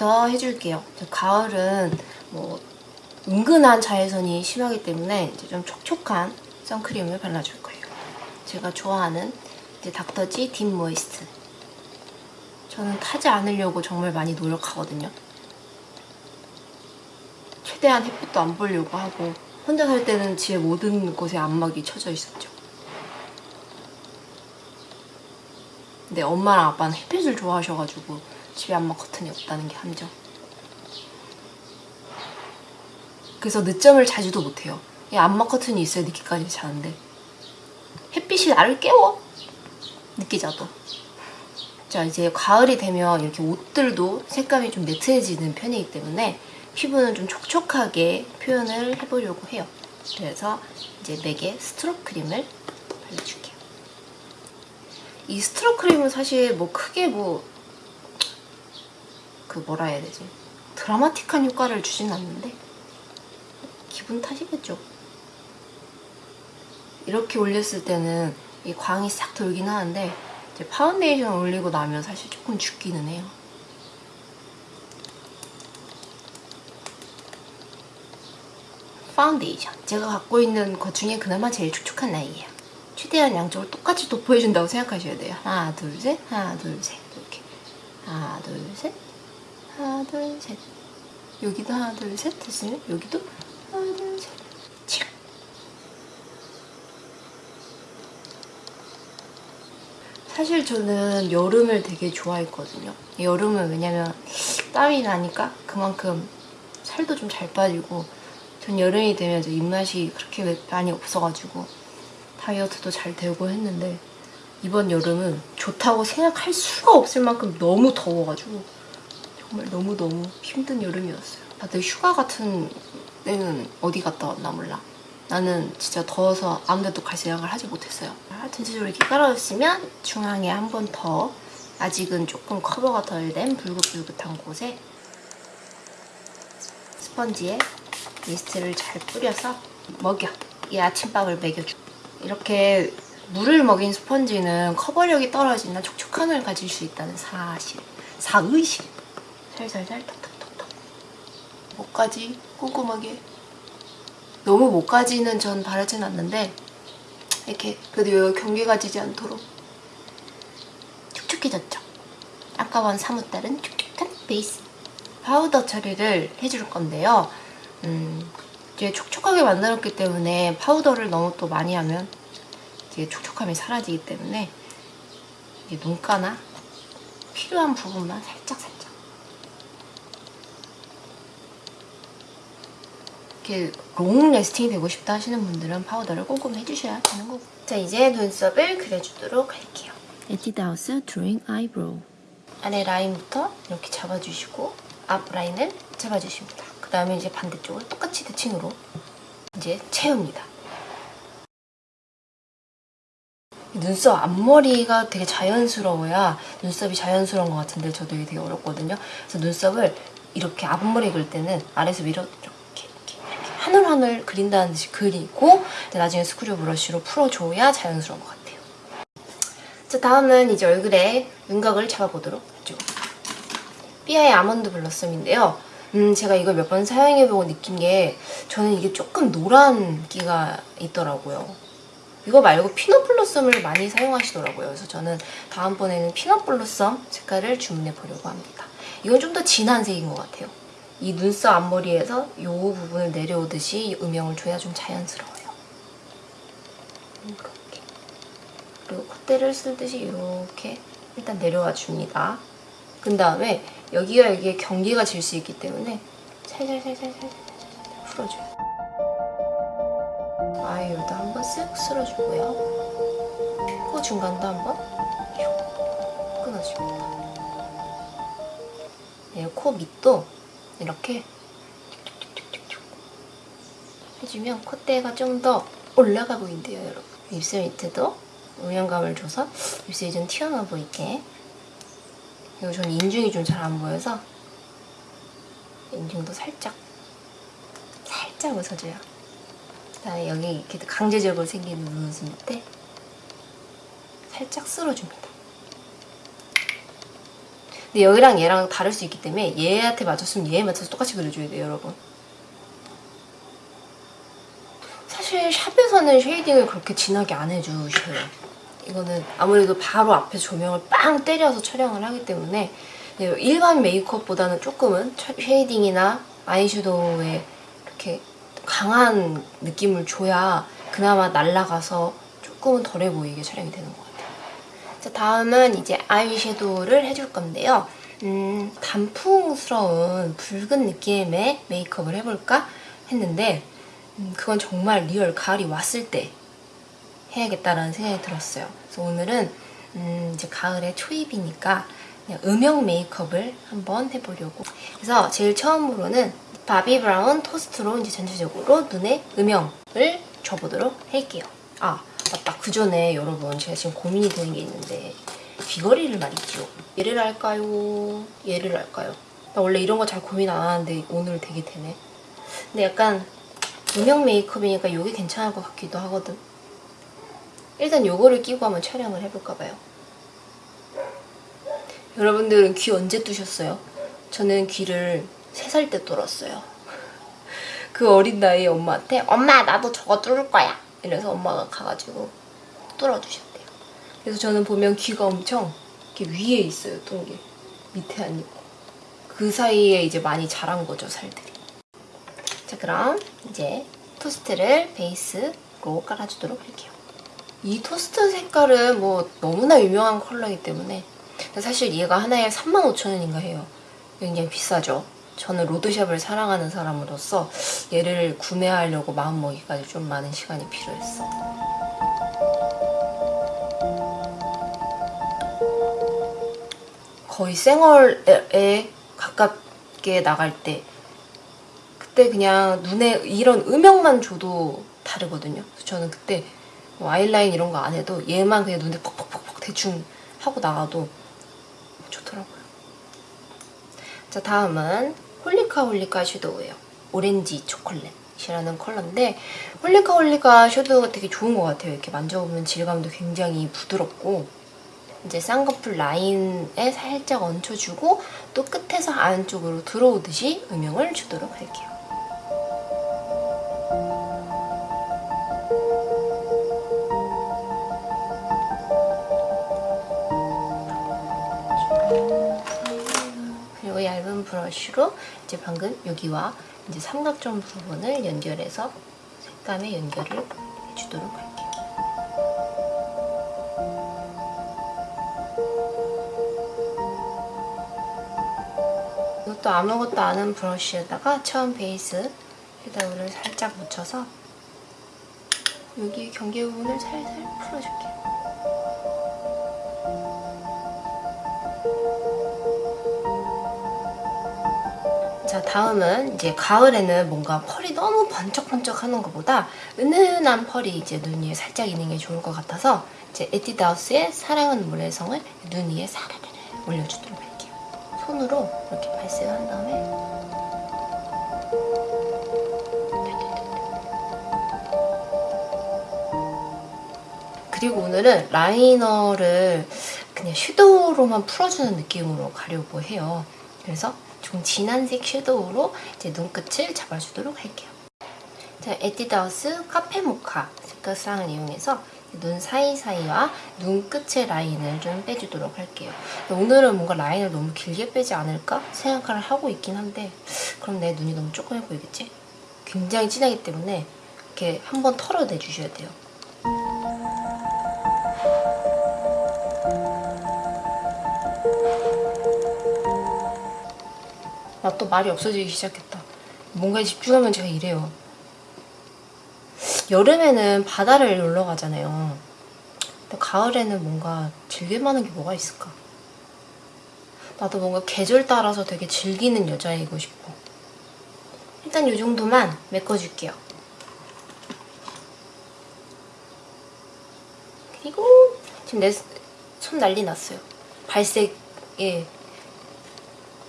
베이스부터 해줄게요. 가을은 뭐 은근한 자외선이 심하기 때문에 이제 좀 촉촉한 선크림을 발라줄 거예요. 제가 좋아하는 이제 닥터지 딥 모이스트. 저는 타지 않으려고 정말 많이 노력하거든요. 최대한 햇빛도 안 보려고 하고 혼자 살 때는 집에 모든 곳에 안막이 쳐져 있었죠. 근데 엄마랑 아빠는 햇빛을 좋아하셔가지고 집에 안막 커튼이 없다는 게 함정. 그래서 늦잠을 자지도 못해요. 이 안막 커튼이 있어야 늦게까지 자는데 햇빛이 나를 깨워. 늦게 자도. 자 이제 가을이 되면 이렇게 옷들도 색감이 좀 매트해지는 편이기 때문에 피부는 좀 촉촉하게 표현을 해보려고 해요. 그래서 이제 맥에 스트롭 크림을 발라줄게요. 이 strobe 크림은 사실 뭐 크게 뭐 그 뭐라 해야 되지 드라마틱한 효과를 주진 않는데 기분 탓이겠죠. 이렇게 올렸을 때는 이 광이 싹 돌긴 하는데 이제 파운데이션 올리고 나면 사실 조금 죽기는 해요. 파운데이션. 제가 갖고 있는 것 중에 그나마 제일 촉촉한 라인이에요. 최대한 양쪽을 똑같이 도포해준다고 생각하셔야 돼요. 하나, 둘, 셋, 하나, 둘, 셋. 이렇게. 하나, 둘, 셋, 하나, 둘, 셋. 여기도 하나, 둘, 셋 됐으면 여기도 하나, 둘, 셋. 칙. 사실 저는 여름을 되게 좋아했거든요. 여름은 왜냐면 땀이 나니까 그만큼 살도 좀 잘 빠지고 전 여름이 되면 이제 입맛이 그렇게 많이 없어가지고 다이어트도 잘 되고 했는데 이번 여름은 좋다고 생각할 수가 없을 만큼 너무 더워가지고 정말 너무너무 힘든 여름이었어요. 다들 휴가 같은 때는 어디 갔다 왔나 몰라. 나는 진짜 더워서 아무 데도 갈 생각을 하지 못했어요. 전체적으로 이렇게 깔아줬으면 중앙에 한 번 더 아직은 조금 커버가 덜된 붉긋붉긋한 곳에 스펀지에 미스트를 잘 뿌려서 먹여. 이 아침밥을 먹여줘. 이렇게 물을 먹인 스펀지는 커버력이 떨어지나 촉촉함을 가질 수 있다는 사실. 사의실. 살살살 톡톡톡톡. 목까지 꼼꼼하게. 너무 목까지는 전 바르진 않는데 이렇게 그래도 경계가 지지 않도록 촉촉해졌죠. 아까와 사뭇 다른 촉촉한 베이스. 파우더 처리를 해줄 건데요. 음, 이제 촉촉하게 만들었기 때문에 파우더를 너무 또 많이 하면 이제 촉촉함이 사라지기 때문에 이제 눈가나 필요한 부분만 살짝 살짝 이렇게 long lasting이 되고 싶다 하시는 분들은 파우더를 꼼꼼히 해주셔야 되는 거고. 자 이제 눈썹을 그려주도록 할게요. 에뛰드하우스 drawing eyebrow 아래 라인부터 이렇게 잡아주시고 앞 라인을 잡아주십니다. 그 다음에 이제 반대쪽을 똑같이 대칭으로 이제 채웁니다. 눈썹 앞머리가 되게 자연스러워야 눈썹이 자연스러운 것 같은데 저도 이게 되게 어렵거든요. 그래서 눈썹을 이렇게 앞머리 그릴 때는 아래에서 위로 이렇게 하늘하늘 그린다는 듯이 그리고 나중에 스크류 브러쉬로 풀어줘야 자연스러운 것 같아요. 자 다음은 이제 얼굴에 윤곽을 잡아보도록 하죠. 삐아의 아몬드 블러썸인데요. 음, 제가 이걸 몇 번 사용해보고 느낀 게 저는 이게 조금 노란 기가 있더라고요. 이거 말고 피넛 블러썸을 많이 사용하시더라고요. 그래서 저는 다음번에는 피넛 블러썸 색깔을 주문해 보려고 합니다. 이건 좀 더 진한 색인 것 같아요. 이 눈썹 앞머리에서 이 부분을 내려오듯이 음영을 줘야 좀 자연스러워요. 이렇게. 그리고 콧대를 쓸듯이 이렇게 일단 내려와 줍니다. 그 다음에 여기가 여기에 경계가 질 수 있기 때문에 살살살살살 풀어줘요. 아이홀도 한번 쓱 쓸어주고요. 코 중간도 한번 끊어줍니다. 네, 코 밑도 이렇게 해주면 콧대가 좀 더 올라가 보인대요, 여러분. 입술 밑에도 음영감을 줘서 입술이 좀 튀어나와 보이게 그리고 저는 인중이 좀 잘 안 보여서 인중도 살짝 살짝 웃어줘요. 그다음에 여기 이렇게 강제적으로 생기는 눈웃음 밑에 살짝 쓸어줍니다. 근데 여기랑 얘랑 다를 수 있기 때문에 얘한테 맞췄으면 얘에 맞춰서 똑같이 그려줘야 돼요, 여러분. 사실 샵에서는 쉐이딩을 그렇게 진하게 안 해주셔요. 이거는 아무래도 바로 앞에 조명을 빵 때려서 촬영을 하기 때문에 네, 일반 메이크업보다는 조금은 차- shading이나 아이섀도우에 이렇게 강한 느낌을 줘야 그나마 날아가서 조금은 덜해 보이게 촬영이 되는 것 같아요. 자, 다음은 이제 아이섀도우를 해줄 건데요. 음, 단풍스러운 붉은 느낌의 메이크업을 해볼까 했는데 음, 그건 정말 real 가을이 왔을 때 해야겠다라는 생각이 들었어요. 그래서 오늘은 음, 이제 가을의 초입이니까 음영 메이크업을 한번 해보려고. 그래서 제일 처음으로는 바비 브라운 토스트로 이제 전체적으로 눈에 음영을 줘보도록 할게요. 아 맞다 그 전에 여러분 제가 지금 고민이 되는 게 있는데 귀걸이를 말이죠. 얘를 할까요? 얘를 할까요? 나 원래 이런 거 잘 고민 안 하는데 오늘 되게 되네. 근데 약간 음영 메이크업이니까 이게 괜찮을 것 같기도 하거든. 일단 요거를 끼고 한번 촬영을 해볼까 봐요. 여러분들은 귀 언제 뚜셨어요? 저는 귀를 3살 때 뚫었어요. 그 어린 나이에 엄마한테 엄마 나도 저거 뚫을 거야. 이래서 엄마가 가가지고 뚫어주셨대요. 그래서 저는 보면 귀가 엄청 이렇게 위에 있어요, 뚫은 게. 밑에 안 있고. 그 사이에 이제 많이 자란 거죠, 살들이. 자, 그럼 이제 토스트를 베이스로 깔아주도록 할게요. 이 토스트 색깔은 뭐 너무나 유명한 컬러이기 때문에 사실 얘가 하나에 35,000원인가 해요. 굉장히 비싸죠. 저는 로드샵을 사랑하는 사람으로서 얘를 구매하려고 마음먹기까지 좀 많은 시간이 필요했어. 거의 생얼에 가깝게 나갈 때 그때 그냥 눈에 이런 음영만 줘도 다르거든요. 저는 그때 뭐 아이라인 이런 거 안 해도 얘만 그냥 눈에 퍽퍽퍽퍽 대충 하고 나가도 좋더라고요. 자 다음은 홀리카 홀리카 섀도우예요. 오렌지 초콜릿이라는 컬러인데 홀리카 홀리카 섀도우가 되게 좋은 것 같아요. 이렇게 만져보면 질감도 굉장히 부드럽고 이제 쌍꺼풀 라인에 살짝 얹혀주고 또 끝에서 안쪽으로 들어오듯이 음영을 주도록 할게요. 브러쉬로 이제 방금 여기와 이제 삼각점 부분을 연결해서 색감의 연결을 해주도록 할게요. 이것도 아무것도 아는 브러쉬에다가 처음 베이스 섀도우를 살짝 묻혀서 여기 경계 부분을 살살 풀어줄게요. 다음은 이제 가을에는 뭔가 펄이 너무 번쩍번쩍 하는 것보다 은은한 펄이 이제 눈 위에 살짝 있는 게 좋을 것 같아서 이제 에뛰드하우스의 사랑은 모래성을 눈 위에 사르르 올려주도록 할게요. 손으로 이렇게 발색한 다음에 그리고 오늘은 라이너를 그냥 섀도우로만 풀어주는 느낌으로 가려고 해요. 그래서 좀 진한색 섀도우로 이제 눈끝을 잡아주도록 할게요. 자, 에뛰드하우스 카페 모카 색깔상을 이용해서 눈 사이사이와 눈끝의 라인을 좀 빼주도록 할게요. 오늘은 뭔가 라인을 너무 길게 빼지 않을까 생각을 하고 있긴 한데 그럼 내 눈이 너무 조그매 보이겠지? 굉장히 진하기 때문에 이렇게 한번 털어내주셔야 돼요. 또 말이 없어지기 시작했다. 뭔가에 집중하면 제가 이래요. 여름에는 바다를 놀러 가잖아요. 근데 가을에는 뭔가 즐길 만한 게 뭐가 있을까? 나도 뭔가 계절 따라서 되게 즐기는 여자이고 싶어. 일단 이 정도만 메꿔줄게요. 그리고 지금 내 손 난리 났어요. 발색에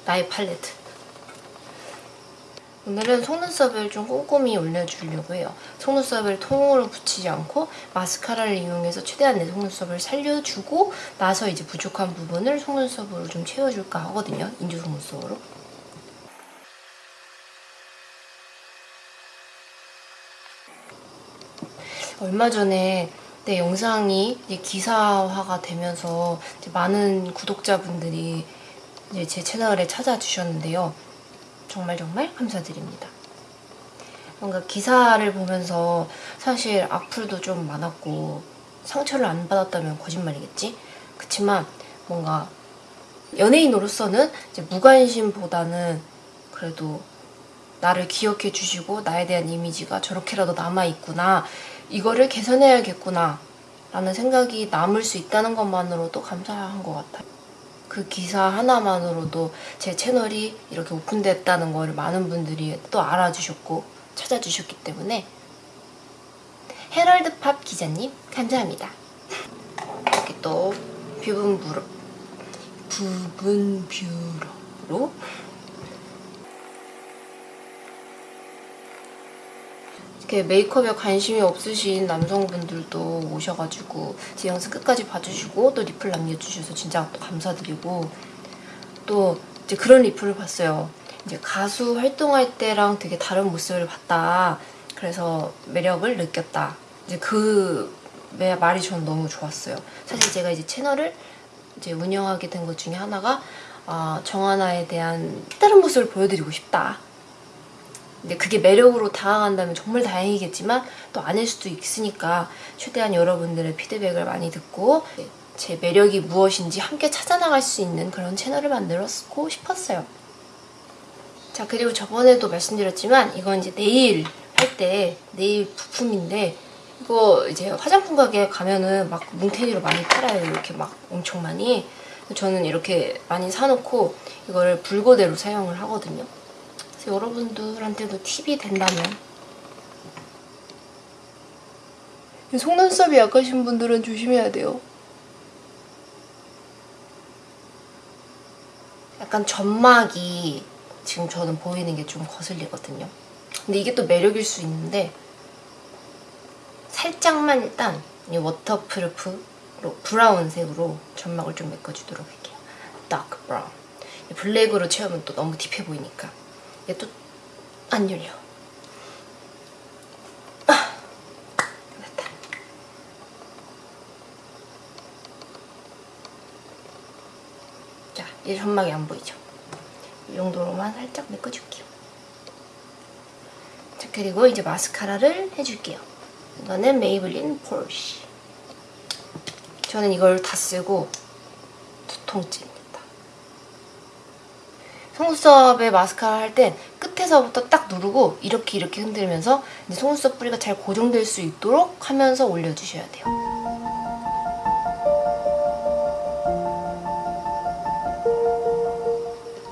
나의 팔레트. 오늘은 속눈썹을 좀 꼼꼼히 올려주려고 해요. 속눈썹을 통으로 붙이지 않고 마스카라를 이용해서 최대한 내 속눈썹을 살려주고 나서 이제 부족한 부분을 속눈썹으로 좀 채워줄까 하거든요. 인조 속눈썹으로. 얼마 전에 내 영상이 기사화가 되면서 많은 구독자분들이 제 채널에 찾아주셨는데요. 정말 정말 감사드립니다. 뭔가 기사를 보면서 사실 악플도 좀 많았고 상처를 안 받았다면 거짓말이겠지? 그치만 뭔가 연예인으로서는 무관심보다는 그래도 나를 기억해 주시고 나에 대한 이미지가 저렇게라도 남아있구나 이거를 개선해야겠구나 라는 생각이 남을 수 있다는 것만으로도 감사한 것 같아요. 그 기사 하나만으로도 제 채널이 이렇게 오픈됐다는 걸 많은 분들이 또 알아주셨고 찾아주셨기 때문에 헤럴드 팝 기자님 감사합니다. 이렇게 또 부분 뷰러 부분 뷰러로 이렇게 메이크업에 관심이 없으신 남성분들도 오셔가지고 제 영상 끝까지 봐주시고 또 리플 남겨주셔서 진짜 또 감사드리고 또 이제 그런 리플을 봤어요. 이제 가수 활동할 때랑 되게 다른 모습을 봤다. 그래서 매력을 느꼈다. 이제 그 말이 저는 너무 좋았어요. 사실 제가 이제 채널을 이제 운영하게 된 것 중에 하나가 아, 정하나에 대한 다른 모습을 보여드리고 싶다. 근데 그게 매력으로 다가간다면 정말 다행이겠지만 또 아닐 수도 있으니까 최대한 여러분들의 피드백을 많이 듣고 제 매력이 무엇인지 함께 찾아나갈 수 있는 그런 채널을 만들었고 싶었어요. 자 그리고 저번에도 말씀드렸지만 이건 이제 네일 할 때 네일 부품인데 이거 이제 화장품 가게 가면은 막 뭉탱이로 많이 팔아요. 이렇게 막 엄청 많이. 저는 이렇게 많이 사놓고 이거를 불고대로 사용을 하거든요. 그래서 여러분들한테도 팁이 된다면 속눈썹이 약하신 분들은 조심해야 돼요. 약간 점막이 지금 저는 보이는 게 좀 거슬리거든요. 근데 이게 또 매력일 수 있는데 살짝만 일단 이 waterproof로 brown색으로 점막을 좀 메꿔주도록 할게요. dark brown. 블랙으로 채우면 또 너무 deep해 보이니까. 얘도 안 열려. 아, 됐다. 자, 이제 점막이 안 보이죠? 이 정도로만 살짝 메꿔줄게요. 자, 그리고 이제 마스카라를 해줄게요. 이거는 메이블린 폴시. 저는 이걸 다 쓰고 두통째입니다. 속눈썹에 마스카라 할 땐 끝에서부터 딱 누르고 이렇게 이렇게 흔들면서 속눈썹 뿌리가 잘 고정될 수 있도록 하면서 올려주셔야 돼요.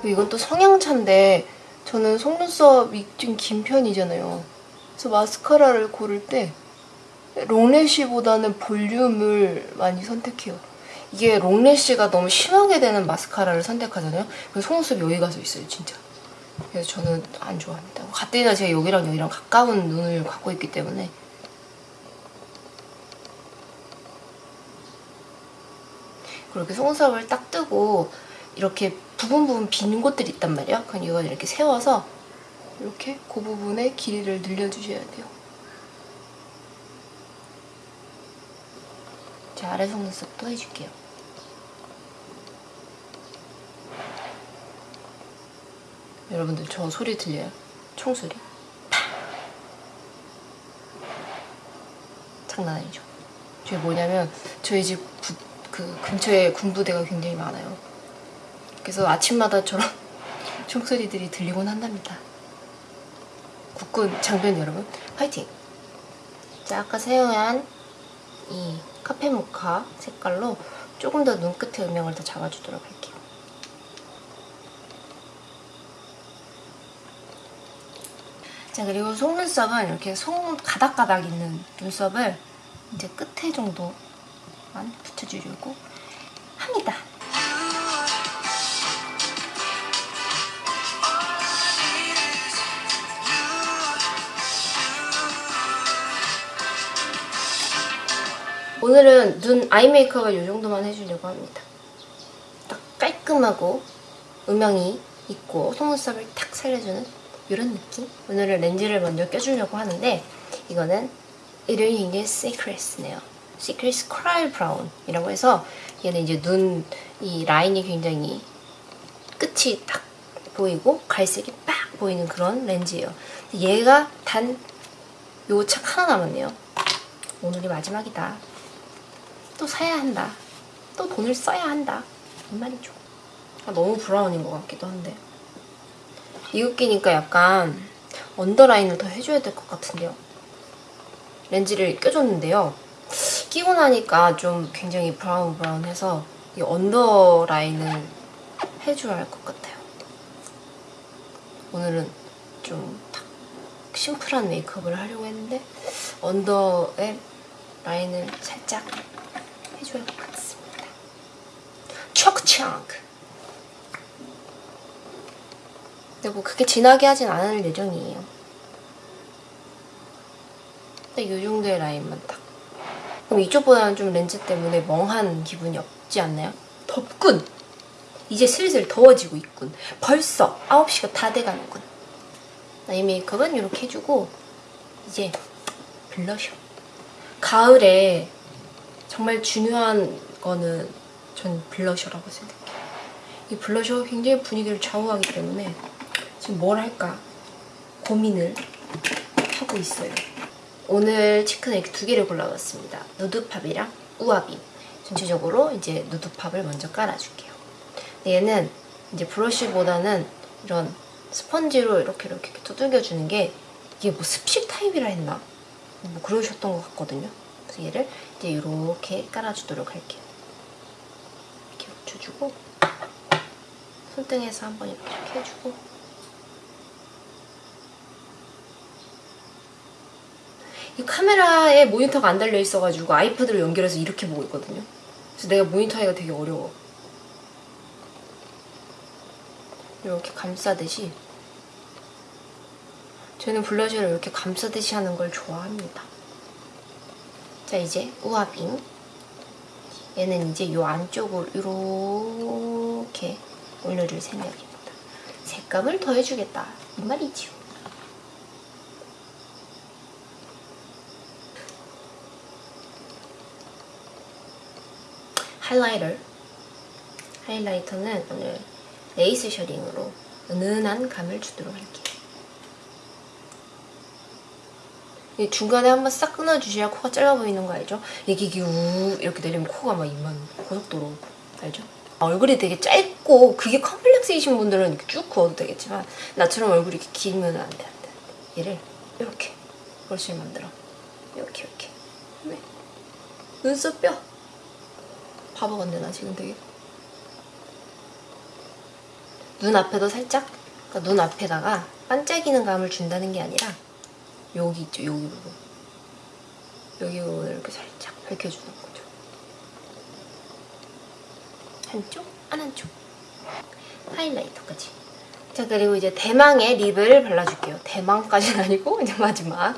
이건 또 성향차인데 저는 속눈썹이 좀 긴 편이잖아요. 그래서 마스카라를 고를 때 롱래쉬보다는 볼륨을 많이 선택해요. 이게 롱래쉬가 너무 심하게 되는 마스카라를 선택하잖아요. 그래서 속눈썹이 여기 가서 있어요, 진짜. 그래서 저는 안 좋아합니다. 가뜩이나 제가 여기랑 여기랑 가까운 눈을 갖고 있기 때문에 그렇게 속눈썹을 딱 뜨고 이렇게 부분 부분 빈 곳들이 있단 말이에요. 그럼 이걸 이렇게 세워서 이렇게 그 부분에 길이를 늘려주셔야 돼요. 제 아래 속눈썹도 해줄게요. 여러분들 저 소리 들려요? 총소리? 장난 아니죠? 저게 뭐냐면 저희 집그 근처에 군부대가 굉장히 많아요. 그래서 아침마다 저런 총소리들이 들리곤 한답니다. 국군 장병 여러분 파이팅! 자 아까 사용한 이 카페 모카 색깔로 조금 더 눈끝의 음영을 더 잡아주도록 할게요. 자 그리고 속눈썹은 이렇게 속 가닥가닥 있는 눈썹을 이제 끝에 정도만 붙여주려고 합니다. 오늘은 눈 eye 메이크업을 이 정도만 해주려고 합니다. 딱 깔끔하고 음영이 있고 속눈썹을 탁 살려주는 이런 느낌? 오늘은 렌즈를 먼저 껴주려고 하는데 이거는 이름이 굉장히 secret네요. secret cry brown이라고 해서 얘는 이제 눈 이 라인이 굉장히 끝이 딱 보이고 갈색이 빡 보이는 그런 렌즈예요. 얘가 단 요 착 하나 남았네요. 오늘이 마지막이다. 또 사야 한다. 또 돈을 써야 한다. 이 말이죠. 아, 너무 brown인 것 같기도 한데. 이거 끼니까 약간 언더라인을 더 해줘야 될 것 같은데요. 렌즈를 껴줬는데요. 끼고 나니까 좀 굉장히 brown brown해서 이 언더라인을 해줘야 할 것 같아요. 오늘은 좀 딱 심플한 메이크업을 하려고 했는데 언더에 라인을 살짝 해줘야 할 것 같습니다. 척창크 근데 뭐 그렇게 진하게 하진 않을 예정이에요. 딱 이 정도의 라인만 딱. 그럼 이쪽보다는 좀 렌즈 때문에 멍한 기분이 없지 않나요? 덥군! 이제 슬슬 더워지고 있군. 벌써 9시가 다 돼가는군. 이 메이크업은 이렇게 해주고 이제 블러셔. 가을에 정말 중요한 거는 전 블러셔라고 생각해요. 이 블러셔가 굉장히 분위기를 좌우하기 때문에 지금 뭘 할까 고민을 하고 있어요. 오늘 이렇게 두 개를 골라봤습니다. 누드팝이랑 우아빔. 전체적으로 이제 누드팝을 먼저 깔아줄게요. 얘는 이제 브러쉬보다는 이런 스펀지로 이렇게 이렇게 두들겨주는 게 이게 뭐 습식 타입이라 했나? 뭐 그러셨던 것 같거든요. 그래서 얘를 이제 이렇게 깔아주도록 할게요. 이렇게 묻혀주고 손등에서 한번 이렇게 해주고 이 카메라에 모니터가 안 달려 있어가지고 아이패드로 연결해서 이렇게 보고 있거든요. 그래서 내가 모니터 하기가 되게 어려워. 이렇게 감싸듯이 저는 블러셔를 이렇게 감싸듯이 하는 걸 좋아합니다. 자 이제 우아빔 얘는 이제 요 안쪽으로 이렇게 올려줄 생각입니다. 색감을 더해주겠다 이 말이지요. 하이라이터 하이라이터는 오늘 레이스 셔링으로 은은한 감을 주도록 할게요. 이 중간에 한번 싹 끊어주셔야 코가 짧아 보이는 거 알죠? 이게 이게 우 이렇게 내리면 코가 막 이만 고속도로 알죠? 얼굴이 되게 짧고 그게 컴플렉스이신 분들은 이렇게 쭉 그어도 되겠지만 나처럼 얼굴이 이렇게 길면 안 돼, 안 돼. 얘를 이렇게 브러쉬를 만들어. 이렇게 이렇게. 네. 눈썹 뼈. 바보 같네 나 지금 되게. 눈 앞에도 살짝? 그러니까 눈 앞에다가 반짝이는 감을 준다는 게 아니라 여기 있죠 여기 부분. 여기 부분을 이렇게 살짝 밝혀주는 거죠. 한쪽? 안 한쪽? 하이라이터까지. 자 그리고 이제 대망의 립을 발라줄게요. 대망까지는 아니고 이제 마지막.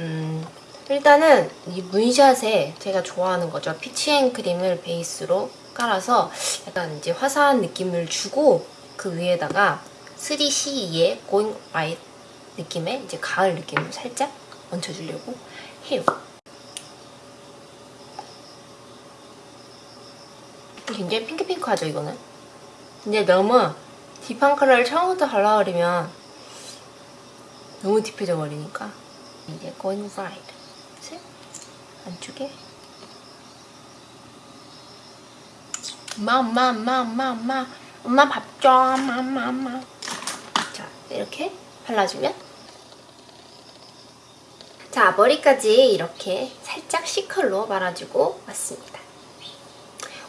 음 일단은 이 문샷에 제가 좋아하는 거죠 피치앤 크림을 베이스로 깔아서 약간 이제 화사한 느낌을 주고 그 위에다가 3CE의 Going 느낌의 이제 가을 느낌을 살짝 얹혀주려고 해요. 굉장히 핑크핑크하죠 이거는? 근데 너무 딥한 컬러를 처음부터 발라버리면 너무 딥해져 버리니까 이제 Going 안쪽에 마마마마마 엄마 밥 줘, 마마마. 자, 이렇게 발라주면 자, 머리까지 이렇게 살짝 C컬로 말아주고 왔습니다.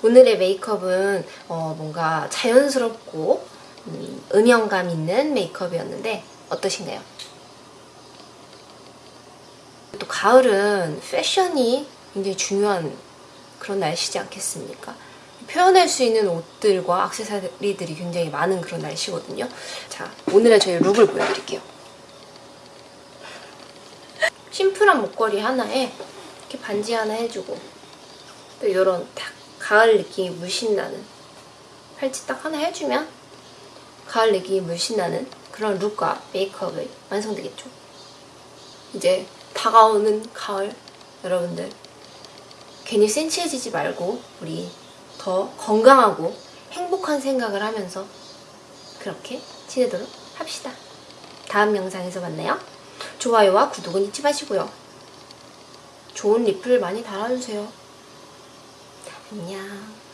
오늘의 메이크업은 어, 뭔가 자연스럽고 음, 음영감 있는 메이크업이었는데 어떠신가요? 또 가을은 패션이 굉장히 중요한 그런 날씨지 않겠습니까? 표현할 수 있는 옷들과 액세서리들이 굉장히 많은 그런 날씨거든요. 자, 오늘의 저희 룩을 보여드릴게요. 심플한 목걸이 하나에 이렇게 반지 하나 해주고 또 이런 딱 가을 느낌이 물씬 나는 팔찌 딱 하나 해주면 가을 느낌이 물씬 나는 그런 룩과 메이크업이 완성되겠죠. 이제 다가오는 가을 여러분들 괜히 센치해지지 말고 우리 더 건강하고 행복한 생각을 하면서 그렇게 지내도록 합시다. 다음 영상에서 만나요. 좋아요와 구독은 잊지 마시고요. 좋은 리플 많이 달아주세요. 안녕.